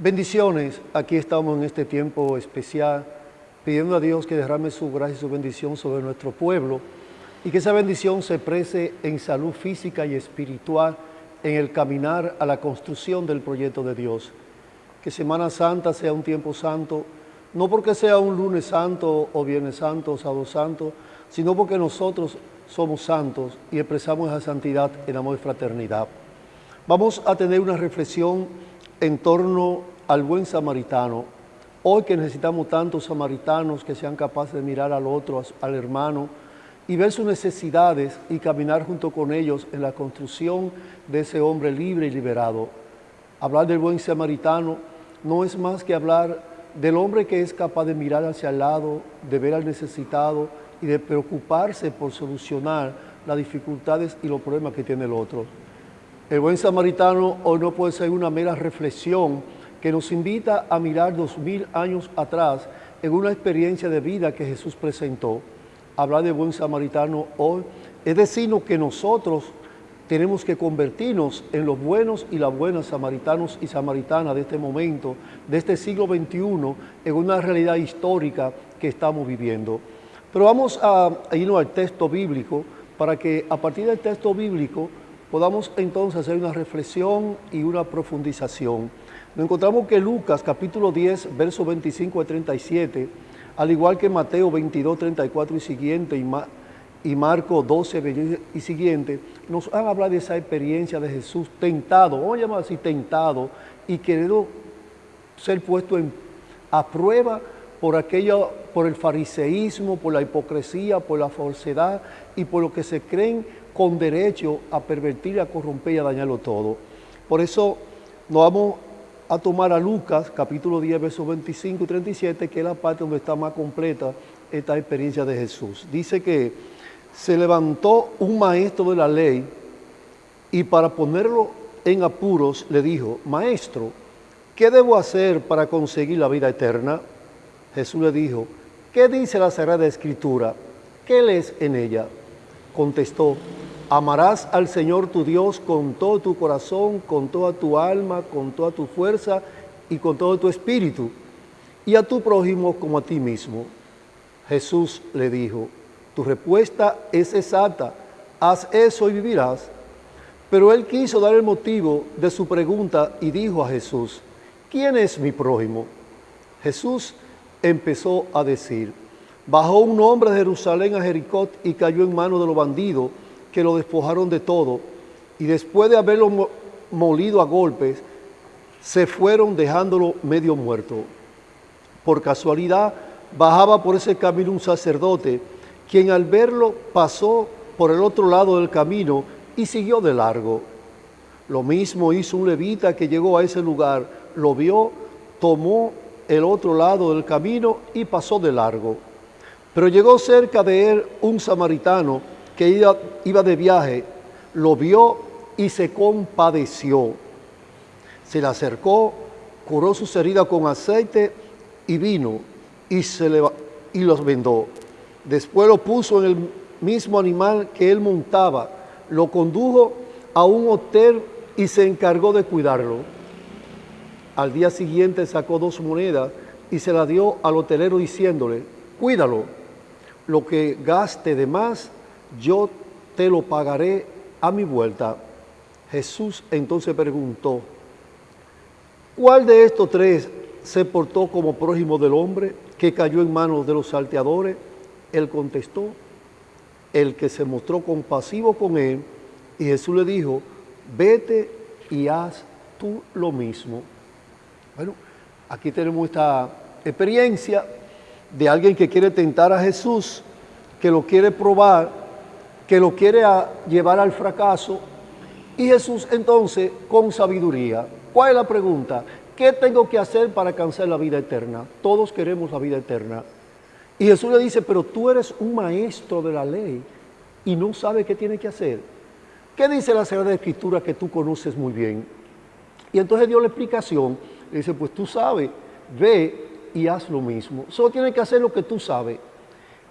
Bendiciones, aquí estamos en este tiempo especial, pidiendo a Dios que derrame su gracia y su bendición sobre nuestro pueblo y que esa bendición se exprese en salud física y espiritual en el caminar a la construcción del proyecto de Dios. Que Semana Santa sea un tiempo santo, no porque sea un lunes santo o viernes santo o sábado santo, sino porque nosotros somos santos y expresamos esa santidad en amor y fraternidad. Vamos a tener una reflexión en torno al buen samaritano. Hoy que necesitamos tantos samaritanos que sean capaces de mirar al otro, al hermano, y ver sus necesidades y caminar junto con ellos en la construcción de ese hombre libre y liberado. Hablar del buen samaritano no es más que hablar del hombre que es capaz de mirar hacia el lado, de ver al necesitado y de preocuparse por solucionar las dificultades y los problemas que tiene el otro. El buen samaritano hoy no puede ser una mera reflexión que nos invita a mirar dos mil años atrás en una experiencia de vida que Jesús presentó. Hablar de buen samaritano hoy es decirnos que nosotros tenemos que convertirnos en los buenos y las buenas samaritanos y samaritanas de este momento, de este siglo XXI, en una realidad histórica que estamos viviendo. Pero vamos a irnos al texto bíblico para que a partir del texto bíblico podamos entonces hacer una reflexión y una profundización. Nos encontramos que Lucas capítulo 10, versos 25 a 37, al igual que Mateo 22, 34 y siguiente, y, y Marco 12 y siguiente, nos han hablado de esa experiencia de Jesús tentado, vamos a llamar así tentado, y querido ser puesto a prueba por aquello, por el fariseísmo, por la hipocresía, por la falsedad y por lo que se creen con derecho a pervertir, a corromper y a dañarlo todo. Por eso nos vamos a tomar a Lucas, capítulo 10, versos 25 y 37, que es la parte donde está más completa esta experiencia de Jesús. Dice que se levantó un maestro de la ley y para ponerlo en apuros le dijo, maestro, ¿qué debo hacer para conseguir la vida eterna? Jesús le dijo, ¿qué dice la Sagrada Escritura? ¿Qué lees en ella? Contestó, Amarás al Señor tu Dios con todo tu corazón, con toda tu alma, con toda tu fuerza y con todo tu espíritu, y a tu prójimo como a ti mismo. Jesús le dijo, tu respuesta es exacta, haz eso y vivirás. Pero él quiso dar el motivo de su pregunta y dijo a Jesús, ¿quién es mi prójimo? Jesús empezó a decir, bajó un hombre de Jerusalén a Jericó y cayó en manos de los bandidos, que lo despojaron de todo y después de haberlo molido a golpes, se fueron dejándolo medio muerto. Por casualidad, bajaba por ese camino un sacerdote, quien al verlo pasó por el otro lado del camino y siguió de largo. Lo mismo hizo un levita que llegó a ese lugar, lo vio, tomó el otro lado del camino y pasó de largo. Pero llegó cerca de él un samaritano, que iba, de viaje, lo vio y se compadeció. Se le acercó, curó sus heridas con aceite y vino y, se le, y los vendó. Después lo puso en el mismo animal que él montaba, lo condujo a un hotel y se encargó de cuidarlo. Al día siguiente sacó dos monedas y se las dio al hotelero diciéndole, cuídalo, lo que gaste de más yo te lo pagaré a mi vuelta. Jesús entonces preguntó, ¿cuál de estos tres se portó como prójimo del hombre que cayó en manos de los salteadores? Él contestó, el que se mostró compasivo con él, y Jesús le dijo, vete y haz tú lo mismo. Bueno, aquí tenemos esta experiencia de alguien que quiere tentar a Jesús, que lo quiere probar que lo quiere llevar al fracaso. Y Jesús entonces, con sabiduría, ¿cuál es la pregunta? ¿Qué tengo que hacer para alcanzar la vida eterna? Todos queremos la vida eterna. Y Jesús le dice, pero tú eres un maestro de la ley y no sabes qué tiene que hacer. ¿Qué dice la Sagrada Escritura que tú conoces muy bien? Y entonces dio la explicación. Le dice, pues tú sabes, ve y haz lo mismo. Solo tienes que hacer lo que tú sabes.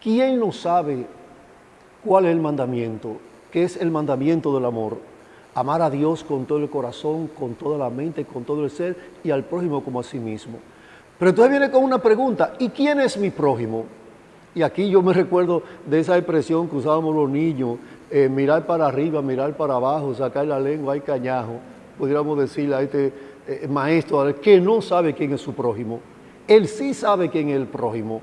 ¿Quién no sabe ¿Cuál es el mandamiento? ¿Qué es el mandamiento del amor? amar a Dios con todo el corazón, con toda la mente, con todo el ser y al prójimo como a sí mismo. Pero entonces viene con una pregunta, ¿y quién es mi prójimo? Y aquí yo me recuerdo de esa expresión que usábamos los niños, eh, mirar para arriba, mirar para abajo, sacar la lengua, hay cañajo, pudiéramos decirle a este eh, maestro que no sabe quién es su prójimo. Él sí sabe quién es el prójimo.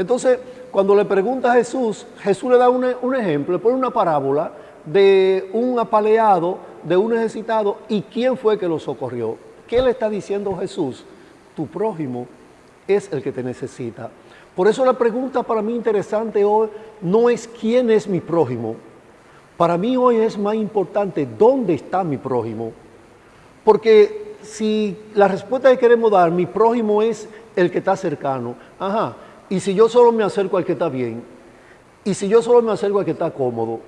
Entonces, cuando le pregunta a Jesús, Jesús le da un, ejemplo, le pone una parábola de un apaleado, de un necesitado, y quién fue que lo socorrió. ¿Qué le está diciendo Jesús? Tu prójimo es el que te necesita. Por eso la pregunta para mí interesante hoy no es quién es mi prójimo. Para mí hoy es más importante dónde está mi prójimo. Porque si la respuesta que queremos dar, mi prójimo es el que está cercano, ajá, y si yo solo me acerco al que está bien, y si yo solo me acerco al que está cómodo,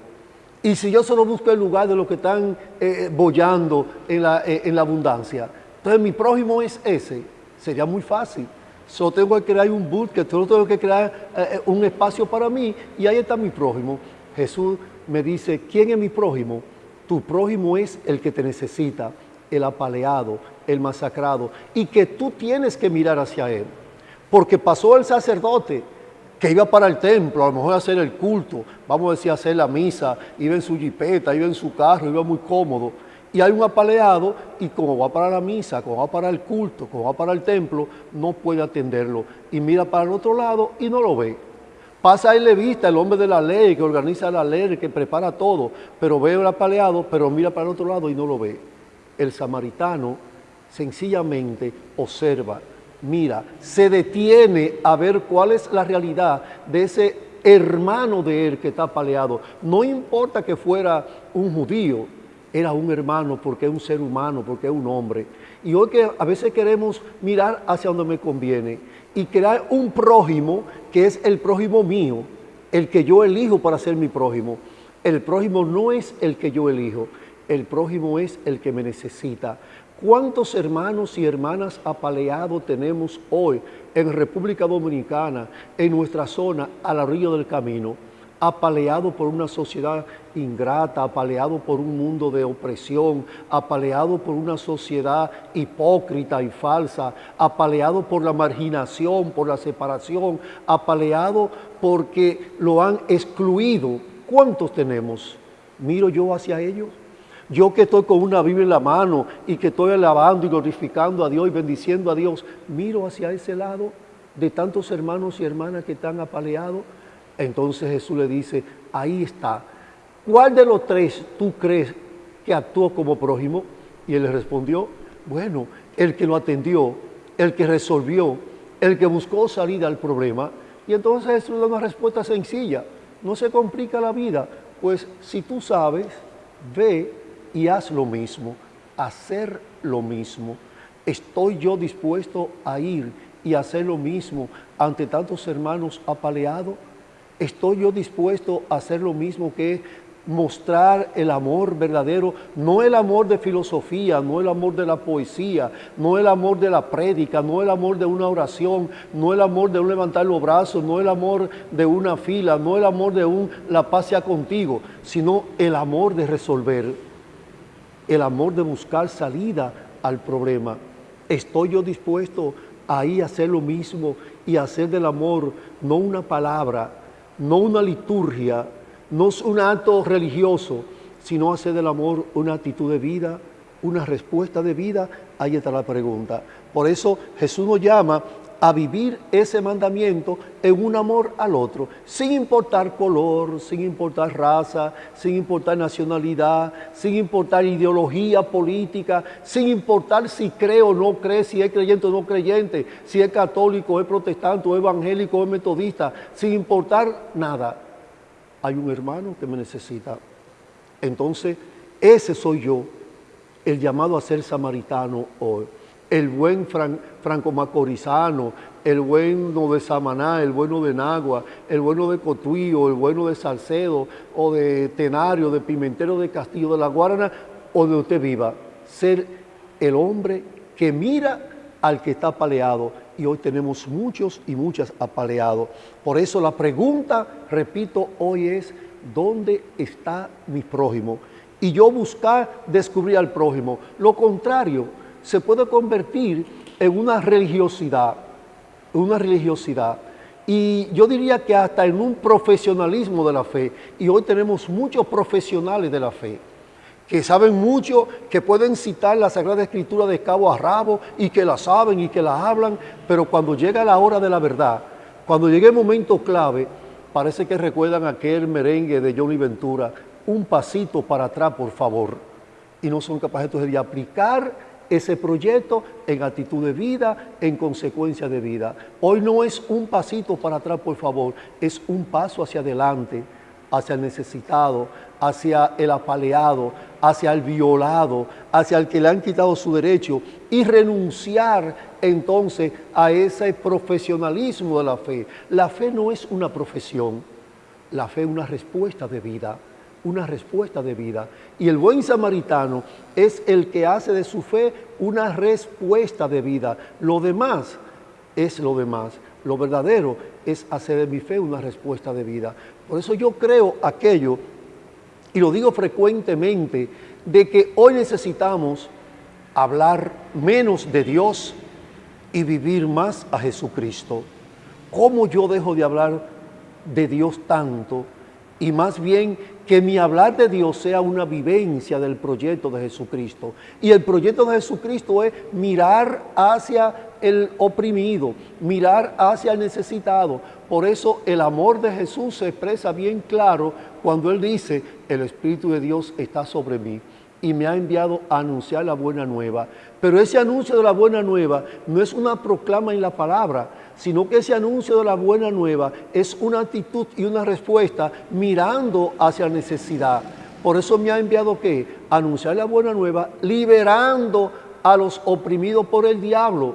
y si yo solo busco el lugar de los que están eh, bollando en la, eh, en la abundancia, entonces mi prójimo es ese, sería muy fácil. Solo tengo que crear un que solo tengo que crear eh, un espacio para mí y ahí está mi prójimo. Jesús me dice, ¿quién es mi prójimo? Tu prójimo es el que te necesita, el apaleado, el masacrado, y que tú tienes que mirar hacia él. Porque pasó el sacerdote, que iba para el templo, a lo mejor a hacer el culto, vamos a decir, a hacer la misa, iba en su jipeta, iba en su carro, iba muy cómodo. Y hay un apaleado y como va para la misa, como va para el culto, como va para el templo, no puede atenderlo. Y mira para el otro lado y no lo ve. Pasa el levista, el hombre de la ley, que organiza la ley, que prepara todo, pero ve el apaleado, pero mira para el otro lado y no lo ve. El samaritano sencillamente observa mira, se detiene a ver cuál es la realidad de ese hermano de él que está paleado. No importa que fuera un judío, era un hermano porque es un ser humano, porque es un hombre. Y hoy que a veces queremos mirar hacia donde me conviene y crear un prójimo que es el prójimo mío, el que yo elijo para ser mi prójimo. El prójimo no es el que yo elijo, el prójimo es el que me necesita. ¿Cuántos hermanos y hermanas apaleados tenemos hoy en República Dominicana, en nuestra zona, a la del camino? Apaleado por una sociedad ingrata, apaleado por un mundo de opresión, apaleado por una sociedad hipócrita y falsa, apaleado por la marginación, por la separación, apaleado porque lo han excluido. ¿Cuántos tenemos? Miro yo hacia ellos yo que estoy con una Biblia en la mano y que estoy alabando y glorificando a Dios y bendiciendo a Dios, miro hacia ese lado de tantos hermanos y hermanas que están apaleados. Entonces Jesús le dice, ahí está. ¿Cuál de los tres tú crees que actuó como prójimo? Y él le respondió, bueno, el que lo atendió, el que resolvió, el que buscó salida al problema. Y entonces Jesús da una respuesta sencilla, no se complica la vida, pues si tú sabes, ve y haz lo mismo, hacer lo mismo. ¿Estoy yo dispuesto a ir y hacer lo mismo ante tantos hermanos apaleados? ¿Estoy yo dispuesto a hacer lo mismo que mostrar el amor verdadero, no el amor de filosofía, no el amor de la poesía, no el amor de la prédica, no el amor de una oración, no el amor de un levantar los brazos, no el amor de una fila, no el amor de un la paz sea contigo, sino el amor de resolver el amor de buscar salida al problema. ¿Estoy yo dispuesto ahí a hacer lo mismo y hacer del amor no una palabra, no una liturgia, no un acto religioso, sino hacer del amor una actitud de vida, una respuesta de vida? Ahí está la pregunta. Por eso Jesús nos llama a vivir ese mandamiento en un amor al otro, sin importar color, sin importar raza, sin importar nacionalidad, sin importar ideología política, sin importar si cree o no cree, si es creyente o no creyente, si es católico, es protestante, o evangélico, o es metodista, sin importar nada. Hay un hermano que me necesita. Entonces, ese soy yo, el llamado a ser samaritano hoy el buen Franco Macorizano, el bueno de Samaná, el bueno de Nagua, el bueno de Cotuío, el bueno de Salcedo, o de Tenario, de Pimentero de Castillo de la Guarana, o de usted viva. Ser el hombre que mira al que está apaleado. Y hoy tenemos muchos y muchas apaleados. Por eso la pregunta, repito, hoy es, ¿dónde está mi prójimo? y yo buscar descubrir al prójimo. Lo contrario, se puede convertir en una religiosidad, una religiosidad. Y yo diría que hasta en un profesionalismo de la fe. Y hoy tenemos muchos profesionales de la fe que saben mucho, que pueden citar la Sagrada Escritura de cabo a rabo y que la saben y que la hablan, pero cuando llega la hora de la verdad, cuando llegue el momento clave, parece que recuerdan aquel merengue de Johnny Ventura, un pasito para atrás, por favor, y no son capaces entonces de aplicar ese proyecto en actitud de vida, en consecuencia de vida. Hoy no es un pasito para atrás, por favor, es un paso hacia adelante, hacia el necesitado, hacia el apaleado, hacia el violado, hacia el que le han quitado su derecho y renunciar entonces a ese profesionalismo de la fe. La fe no es una profesión, la fe es una respuesta de vida una respuesta de vida. Y el buen samaritano es el que hace de su fe una respuesta de vida. Lo demás es lo demás. Lo verdadero es hacer de mi fe una respuesta de vida. Por eso yo creo aquello, y lo digo frecuentemente, de que hoy necesitamos hablar menos de Dios y vivir más a Jesucristo. ¿Cómo yo dejo de hablar de Dios tanto? Y más bien que mi hablar de Dios sea una vivencia del proyecto de Jesucristo. Y el proyecto de Jesucristo es mirar hacia el oprimido, mirar hacia el necesitado. Por eso el amor de Jesús se expresa bien claro cuando Él dice, el Espíritu de Dios está sobre mí y me ha enviado a anunciar la buena nueva. Pero ese anuncio de la buena nueva no es una proclama en la palabra, sino que ese anuncio de la buena nueva es una actitud y una respuesta mirando hacia la necesidad. Por eso me ha enviado que anunciar la buena nueva, liberando a los oprimidos por el diablo.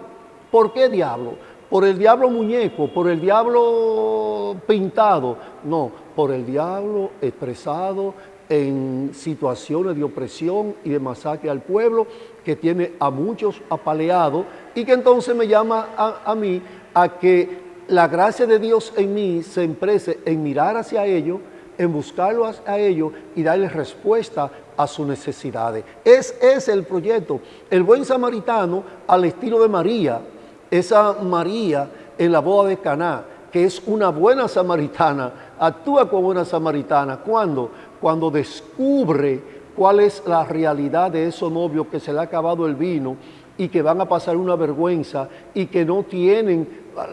¿Por qué diablo? ¿Por el diablo muñeco? ¿Por el diablo pintado? No, por el diablo expresado en situaciones de opresión y de masacre al pueblo, que tiene a muchos apaleados y que entonces me llama a, a mí a que la gracia de Dios en mí se emprese en mirar hacia ellos, en buscarlo a ellos y darles respuesta a sus necesidades. Es, es el proyecto. El buen samaritano, al estilo de María, esa María en la boda de Caná, que es una buena samaritana, actúa como una samaritana. ¿Cuándo? Cuando descubre cuál es la realidad de esos novios que se le ha acabado el vino y que van a pasar una vergüenza y que no tienen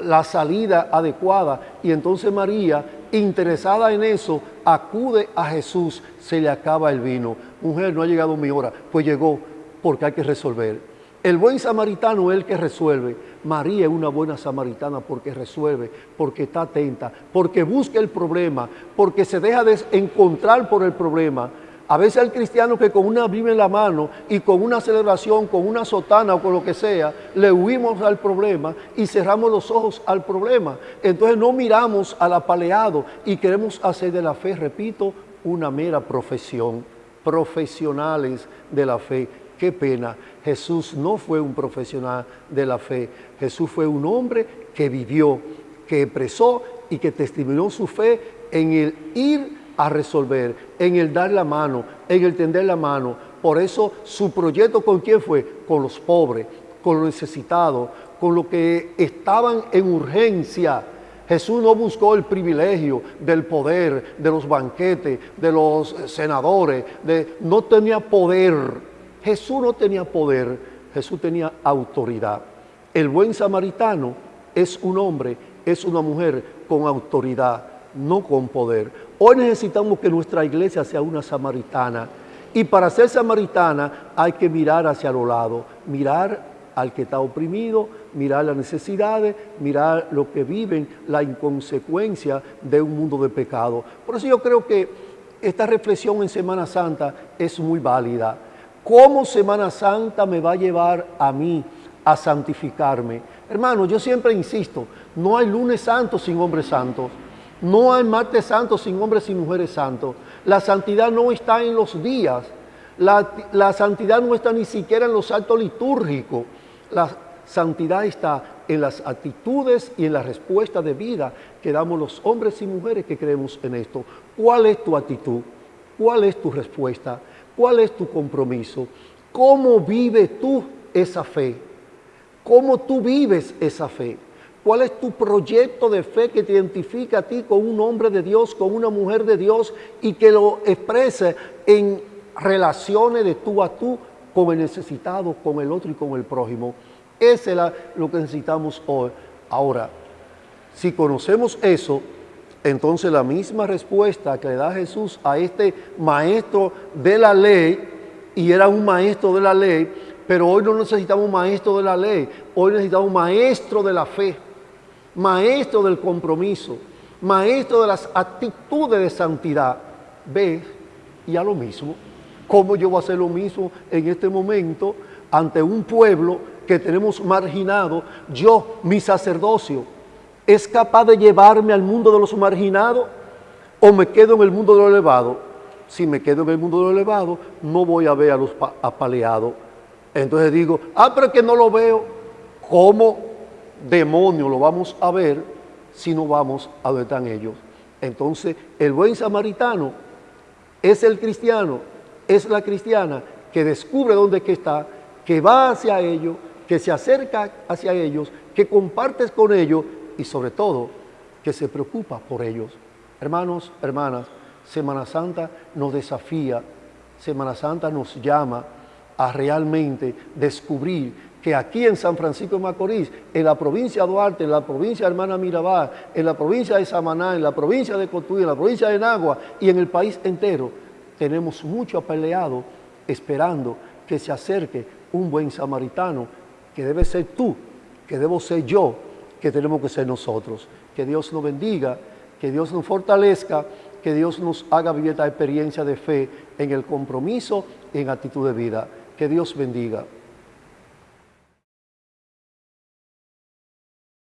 la salida adecuada. Y entonces María, interesada en eso, acude a Jesús, se le acaba el vino. Mujer, no ha llegado mi hora. Pues llegó, porque hay que resolver. El buen samaritano es el que resuelve. María es una buena samaritana porque resuelve, porque está atenta, porque busca el problema, porque se deja de encontrar por el problema a veces el cristiano que con una Biblia en la mano y con una celebración, con una sotana o con lo que sea, le huimos al problema y cerramos los ojos al problema. Entonces no miramos al apaleado y queremos hacer de la fe, repito, una mera profesión. Profesionales de la fe. Qué pena. Jesús no fue un profesional de la fe. Jesús fue un hombre que vivió, que expresó y que testimonió su fe en el ir a resolver, en el dar la mano, en el tender la mano. Por eso su proyecto con quién fue? Con los pobres, con los necesitados, con los que estaban en urgencia. Jesús no buscó el privilegio del poder, de los banquetes, de los senadores, no tenía poder. Jesús no tenía poder, Jesús tenía autoridad. El buen samaritano es un hombre, es una mujer con autoridad, no con poder. Hoy necesitamos que nuestra iglesia sea una samaritana. Y para ser samaritana hay que mirar hacia los lados, mirar al que está oprimido, mirar las necesidades, mirar lo que viven, la inconsecuencia de un mundo de pecado. Por eso yo creo que esta reflexión en Semana Santa es muy válida. ¿Cómo Semana Santa me va a llevar a mí a santificarme? Hermano, yo siempre insisto, no hay lunes santo sin hombres santos. No hay martes santo sin hombres y mujeres santos. La santidad no está en los días. La, santidad no está ni siquiera en los actos litúrgicos. La santidad está en las actitudes y en la respuesta de vida que damos los hombres y mujeres que creemos en esto. ¿Cuál es tu actitud? ¿Cuál es tu respuesta? ¿Cuál es tu compromiso? ¿Cómo vives tú esa fe? ¿Cómo tú vives esa fe? ¿Cuál es tu proyecto de fe que te identifica a ti con un hombre de Dios, con una mujer de Dios y que lo exprese en relaciones de tú a tú con el necesitado, con el otro y con el prójimo? Ese es lo que necesitamos hoy. Ahora, si conocemos eso, entonces la misma respuesta que le da Jesús a este maestro de la ley, y era un maestro de la ley, pero hoy no necesitamos un maestro de la ley, hoy necesitamos un maestro de la fe maestro del compromiso, maestro de las actitudes de santidad. Ve y a lo mismo. ¿Cómo yo voy a hacer lo mismo en este momento ante un pueblo que tenemos marginado? Yo, mi sacerdocio, ¿es capaz de llevarme al mundo de los marginados o me quedo en el mundo de lo elevado? Si me quedo en el mundo de lo elevado, no voy a ver a los apaleados. Entonces digo, ah, pero es que no lo veo. ¿Cómo demonio lo vamos a ver si no vamos a donde están ellos. Entonces, el buen samaritano es el cristiano, es la cristiana que descubre dónde que está, que va hacia ellos, que se acerca hacia ellos, que compartes con ellos y sobre todo que se preocupa por ellos. Hermanos, hermanas, Semana Santa nos desafía, Semana Santa nos llama a realmente descubrir que aquí en San Francisco de Macorís, en la provincia de Duarte, en la provincia de Hermana Mirabal, en la provincia de Samaná, en la provincia de Cotuí, en la provincia de Nagua y en el país entero, tenemos mucho peleado esperando que se acerque un buen samaritano, que debe ser tú, que debo ser yo, que tenemos que ser nosotros. Que Dios nos bendiga, que Dios nos fortalezca, que Dios nos haga vivir esta experiencia de fe en el compromiso y en actitud de vida. Que Dios bendiga.